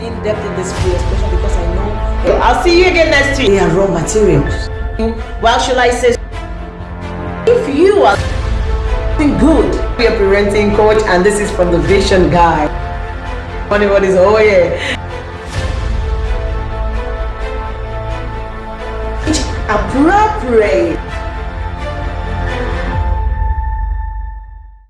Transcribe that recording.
in depth in this free expression because I know I'll see you again next week. They are raw materials. Hmm? Well, should I say, if you are good, we are parenting coach, and this is from the Vision Guy. Funny what is oh yeah. Appropriate.